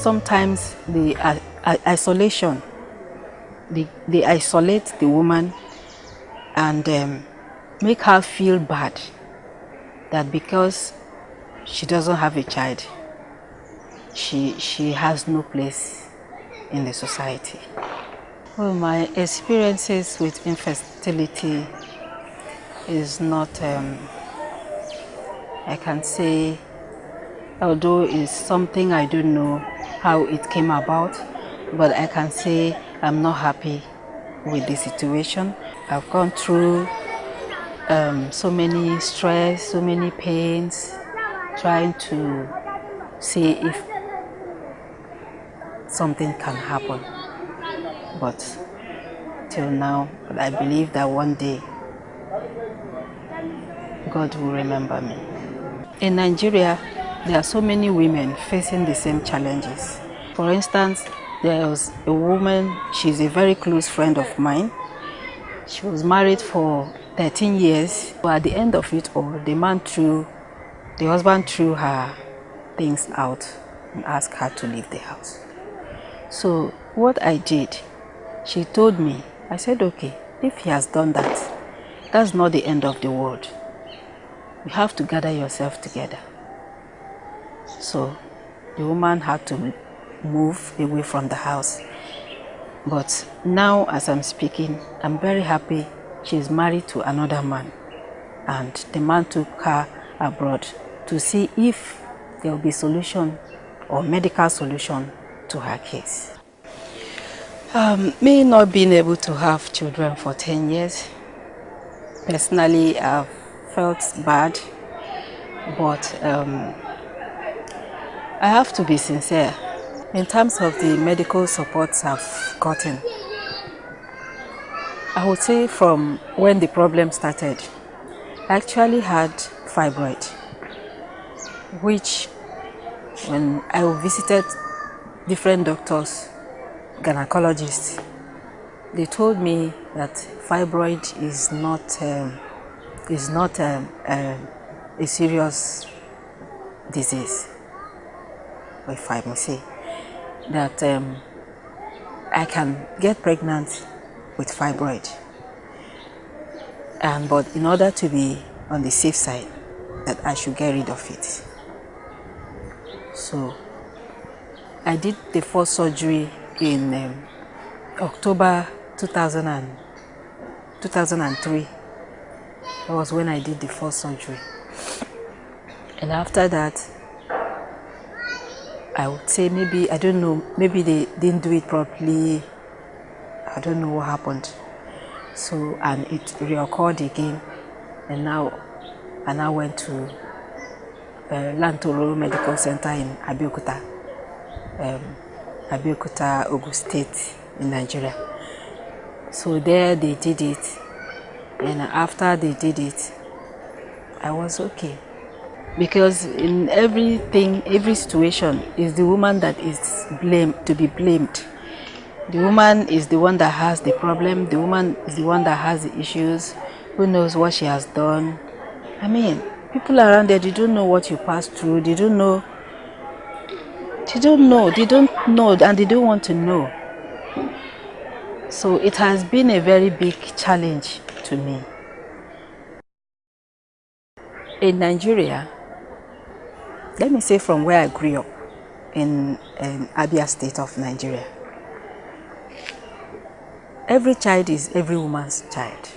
sometimes the uh, isolation, they, they isolate the woman and um, make her feel bad that because she doesn't have a child, she, she has no place in the society. Well, my experiences with infertility is not, um, I can say, although it's something I don't know how it came about, but I can say I'm not happy with the situation. I've gone through um, so many stress, so many pains, trying to see if something can happen. But till now, I believe that one day God will remember me. In Nigeria, there are so many women facing the same challenges. For instance, there was a woman, she's a very close friend of mine. She was married for 13 years, but at the end of it all, the man threw, the husband threw her things out and asked her to leave the house. So what I did, she told me, I said, okay, if he has done that, that's not the end of the world. You have to gather yourself together. So the woman had to move away from the house. But now as I'm speaking, I'm very happy she's married to another man. And the man took her abroad to see if there will be solution or medical solution to her case. Um, me not being able to have children for 10 years, personally I've felt bad, but um, I have to be sincere. In terms of the medical supports I've gotten, I would say from when the problem started, I actually had fibroid, which when I visited different doctors, gynecologists, they told me that fibroid is not um, is not um, um, a serious disease, if I say that um, I can get pregnant with fibroid. And but in order to be on the safe side, that I should get rid of it. So I did the first surgery in um, October 2000 and, 2003. That was when I did the first surgery. And after that, I would say maybe, I don't know, maybe they didn't do it properly. I don't know what happened. So, and it reoccurred again. And now, and I went to uh, Lantoro Medical Center in Abeokuta, um, Abeokuta, Ogun State in Nigeria. So there they did it. And after they did it, I was okay because in everything every situation is the woman that is blamed to be blamed. The woman is the one that has the problem. The woman is the one that has the issues. Who knows what she has done. I mean people around there they don't know what you passed through. They don't know. They don't know. They don't know and they don't want to know. So it has been a very big challenge to me. In nigeria let me say from where I grew up in, in Abia state of Nigeria. Every child is every woman's child.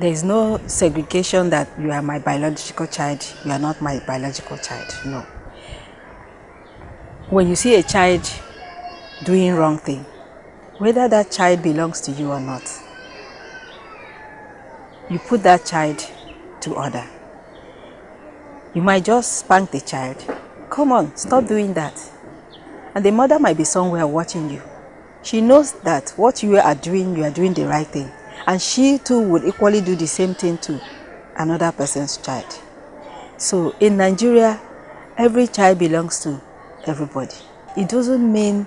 There is no segregation that you are my biological child, you are not my biological child, no. When you see a child doing wrong thing, whether that child belongs to you or not, you put that child to order. You might just spank the child. Come on, stop doing that. And the mother might be somewhere watching you. She knows that what you are doing, you are doing the right thing. And she too would equally do the same thing to another person's child. So in Nigeria, every child belongs to everybody. It doesn't mean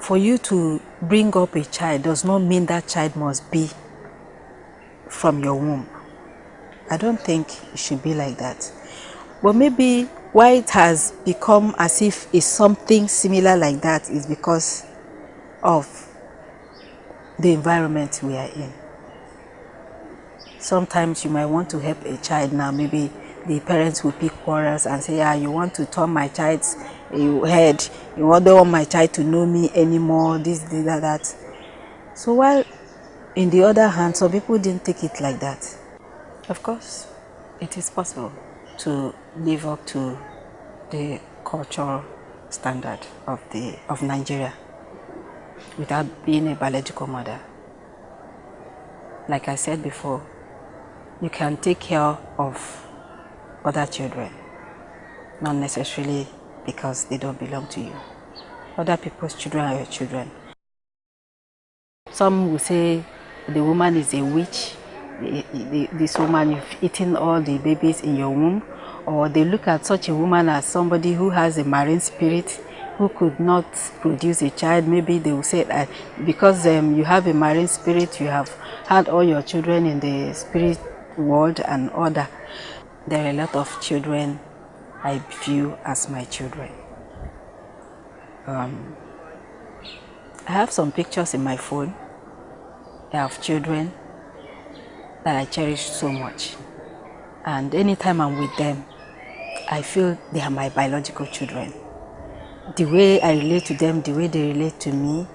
for you to bring up a child does not mean that child must be from your womb. I don't think it should be like that. But maybe why it has become as if it's something similar like that is because of the environment we are in. Sometimes you might want to help a child now, maybe the parents will pick quarrels and say, yeah, you want to turn my child's head, you don't want my child to know me anymore, this, this, that, that. So while in the other hand, some people didn't take it like that. Of course, it is possible to live up to the cultural standard of the of Nigeria without being a biological mother. Like I said before, you can take care of other children, not necessarily because they don't belong to you. Other people's children are your children. Some will say the woman is a witch, this woman, you've eaten all the babies in your womb, or they look at such a woman as somebody who has a marine spirit who could not produce a child. Maybe they will say that because um, you have a marine spirit, you have had all your children in the spirit world and order. There are a lot of children I view as my children. Um, I have some pictures in my phone. I have children that I cherish so much. And anytime I'm with them, I feel they are my biological children. The way I relate to them, the way they relate to me,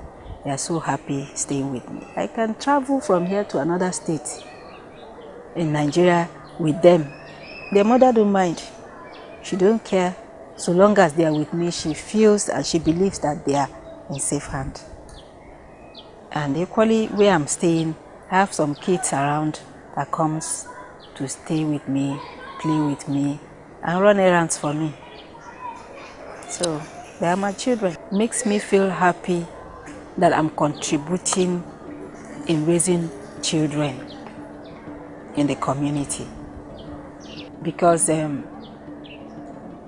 they are so happy staying with me. I can travel from here to another state in Nigeria with them. Their mother don't mind. She don't care. So long as they are with me, she feels and she believes that they are in safe hand. And equally, where I'm staying, I have some kids around that comes to stay with me, play with me, and run errands for me. So they are my children. Makes me feel happy that I'm contributing in raising children in the community. Because um,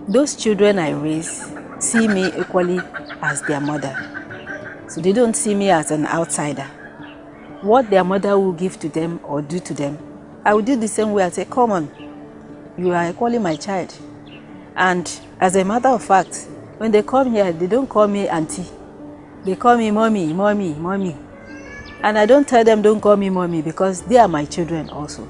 those children I raise see me equally as their mother. So they don't see me as an outsider. What their mother will give to them or do to them, I will do the same way. I say, come on, you are equally my child. And as a matter of fact, when they come here, they don't call me auntie. They call me mommy, mommy, mommy. And I don't tell them don't call me mommy because they are my children also.